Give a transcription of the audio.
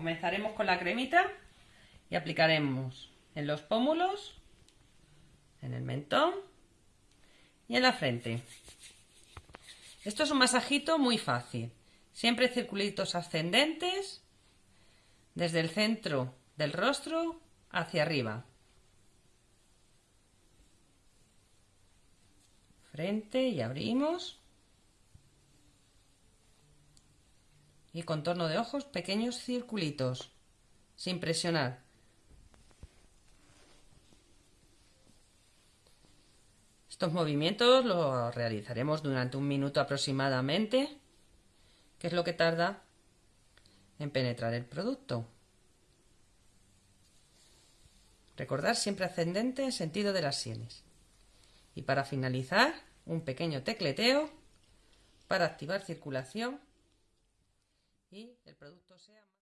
Comenzaremos con la cremita y aplicaremos en los pómulos, en el mentón y en la frente. Esto es un masajito muy fácil. Siempre circulitos ascendentes desde el centro del rostro hacia arriba. Frente y abrimos. Y contorno de ojos, pequeños circulitos, sin presionar. Estos movimientos los realizaremos durante un minuto aproximadamente, que es lo que tarda en penetrar el producto. Recordar siempre ascendente en sentido de las sienes. Y para finalizar, un pequeño tecleteo para activar circulación y el producto sea